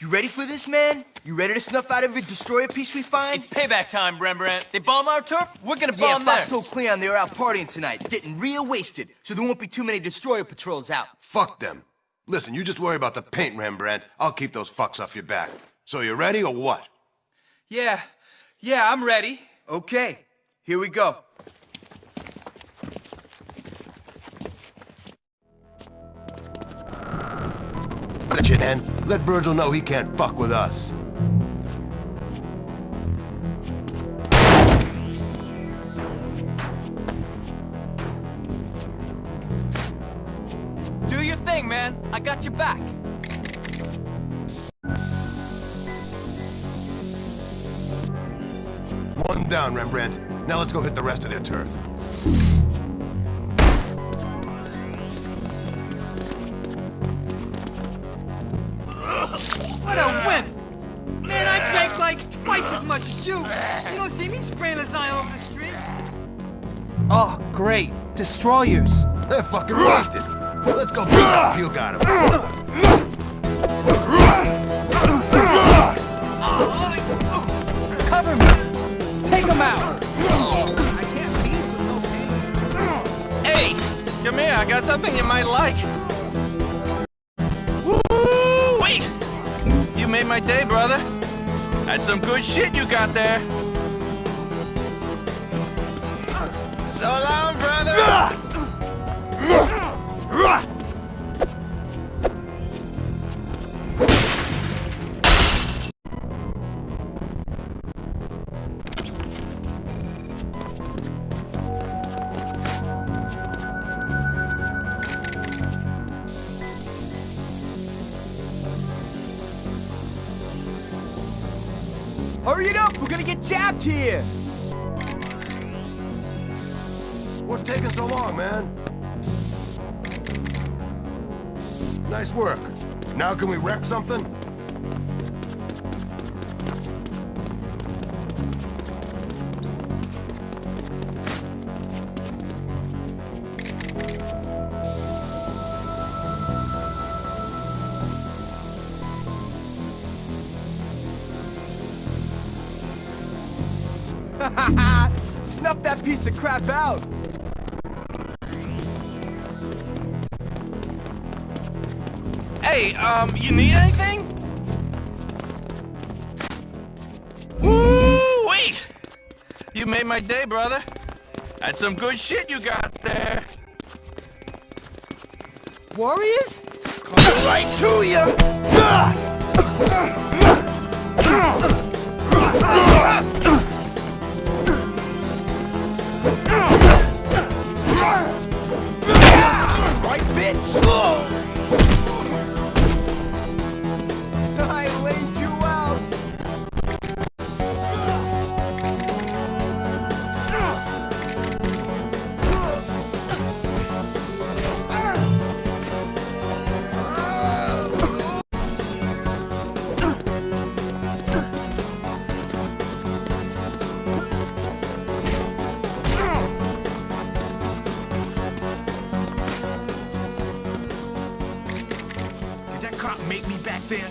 You ready for this, man? You ready to snuff out every destroyer piece we find? It's payback time, Rembrandt. They bomb our turf, we're gonna yeah, bomb Fox theirs. told Cleon they were out partying tonight, getting real wasted, so there won't be too many destroyer patrols out. Fuck them. Listen, you just worry about the paint, Rembrandt. I'll keep those fucks off your back. So you ready or what? Yeah, yeah, I'm ready. Okay, here we go. Let you in. Let Virgil know he can't fuck with us. Do your thing, man. I got your back. One down, Rembrandt. Now let's go hit the rest of their turf. Oh, great. Destroyers. They're fucking wasted. Let's go beat that puke out them. Cover me. Take them out. I can't leave with no pain. Hey, come here. I got something you might like. Woo! Wait! You made my day, brother. That's some good shit you got there. So long, brother. Hurry it up! We're gonna get jabbed here! What's taking so long, man? Nice work. Now can we wreck something? Snuff that piece of crap out! Hey, um, you need anything? Woo! Wait! You made my day, brother. That's some good shit you got there. Warriors? Coming right to you! Right, bitch! Make me back there?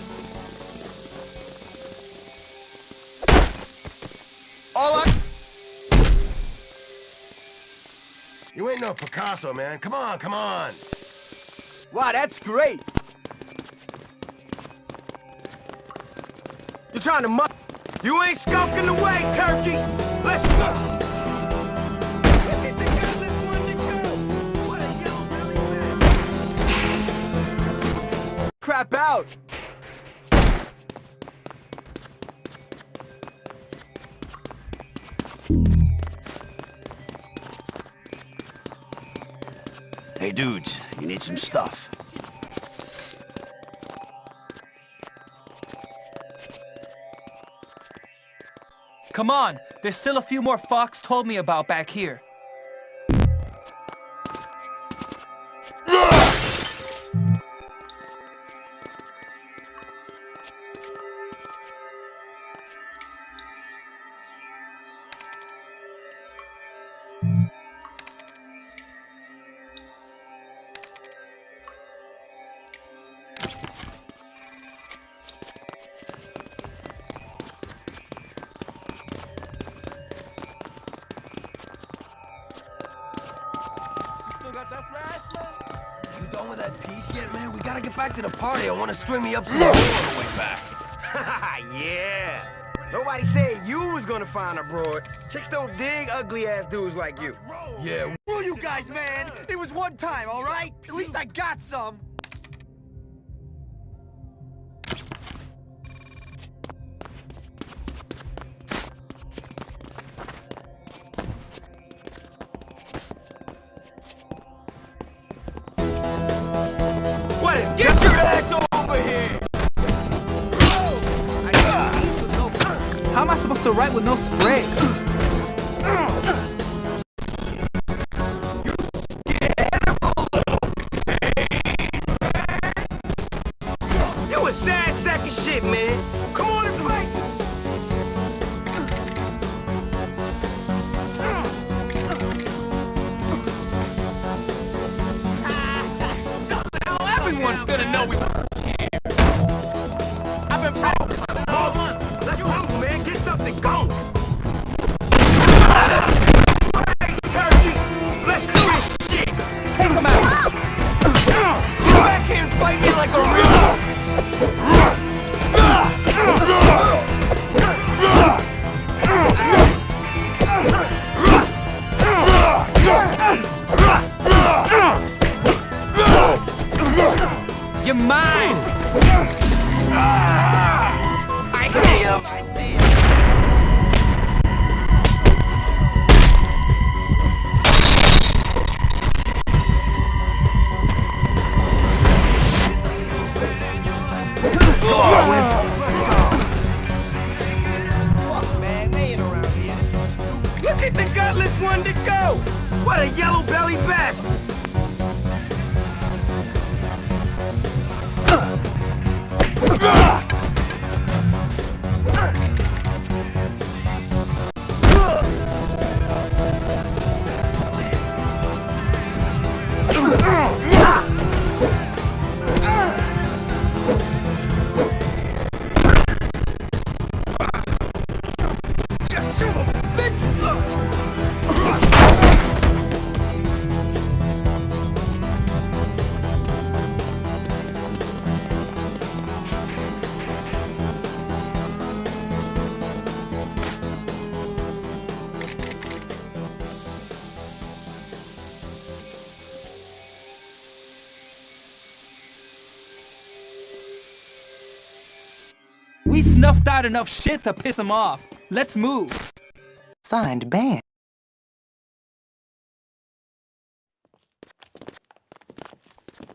All I... You ain't no Picasso, man. Come on, come on. Wow, that's great! You're trying to mu- You ain't skulking away, turkey! Let's go! Crap out! Hey, dudes, you need some stuff. Come on. There's still a few more Fox told me about back here. Done with that piece yet, man? We gotta get back to the party. I wanna string me up some more on the way back. yeah. Nobody said you was gonna find a broad. Chicks don't dig ugly-ass dudes like you. Yeah, Screw you guys, man. It was one time, all right? At least I got some. Come on and fight. Everyone's gonna know we fight me like a real... We snuffed out enough shit to piss him off. Let's move. Find band.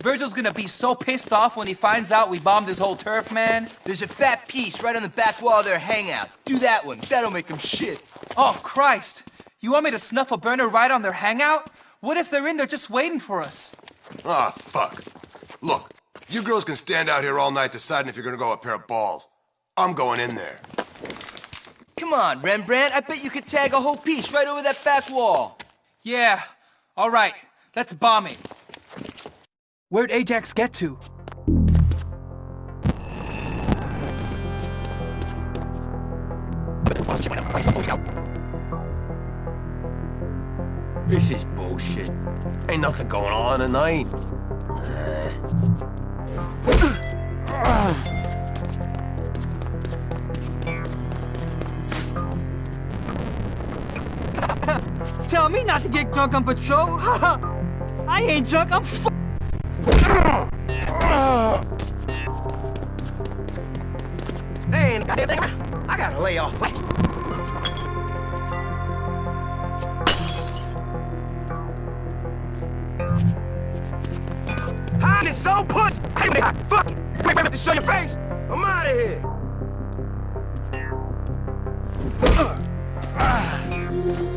Virgil's gonna be so pissed off when he finds out we bombed his whole turf, man. There's a fat piece right on the back wall of their hangout. Do that one. That'll make them shit. Oh, Christ. You want me to snuff a burner right on their hangout? What if they're in there just waiting for us? Ah, fuck. Look, you girls can stand out here all night deciding if you're gonna go a pair of balls. I'm going in there. Come on, Rembrandt. I bet you could tag a whole piece right over that back wall. Yeah. All right. Let's bomb it. Where'd Ajax get to? this is bullshit. Ain't nothing going on tonight. Tell me not to get drunk on patrol. I ain't drunk. I'm f- got. I gotta lay off. Hide is so push. Fuck it. Wait, wait, to show your face. I'm out of here. Uh.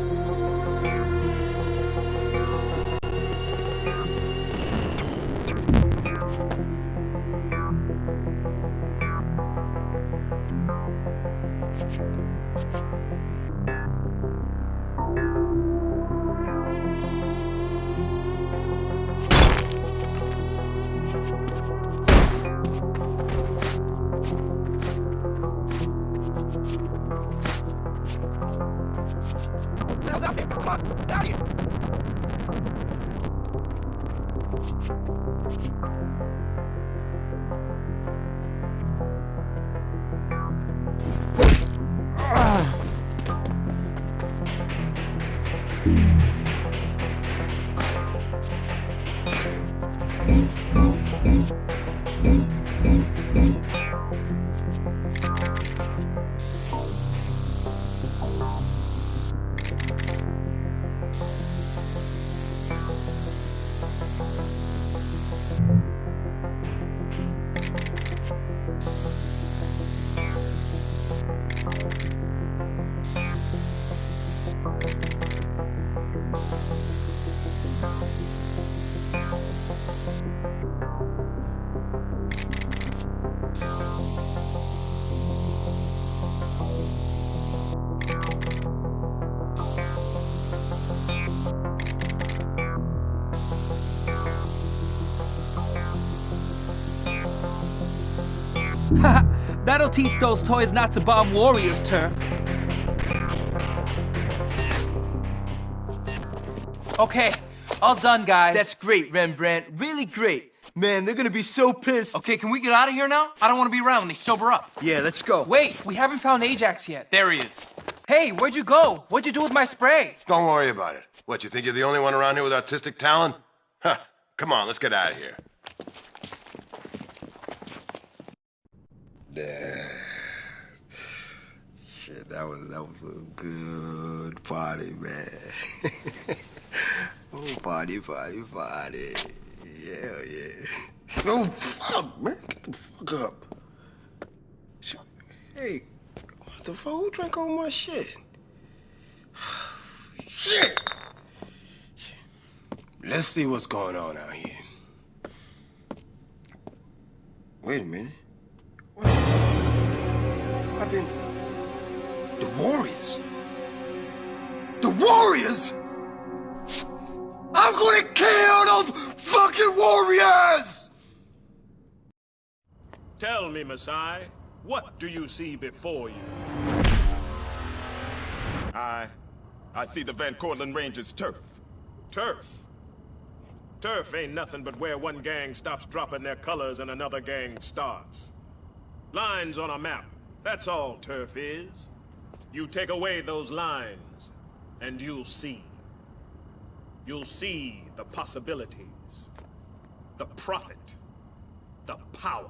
Out of here! That'll teach those toys not to bomb Warriors' turf. Okay, all done, guys. That's great, Rembrandt. Really great. Man, they're gonna be so pissed. Okay, can we get out of here now? I don't want to be around when they sober up. Yeah, let's go. Wait, we haven't found Ajax yet. There he is. Hey, where'd you go? What'd you do with my spray? Don't worry about it. What, you think you're the only one around here with artistic talent? Huh. Come on, let's get out of here. Shit, that was that was a good party, man. oh, party, party, party. Yeah, yeah. Oh, fuck, man. Get the fuck up. Hey, what the fuck? Who drank all my shit? Shit! Let's see what's going on out here. Wait a minute. What the fuck? I've been. The Warriors? The Warriors? I'm gonna kill those fucking Warriors! Tell me, Masai, what do you see before you? I... I see the Van Cortlandt Rangers turf. Turf. Turf ain't nothing but where one gang stops dropping their colors and another gang starts. Lines on a map. That's all turf is. You take away those lines, and you'll see. You'll see the possibilities, the profit, the power.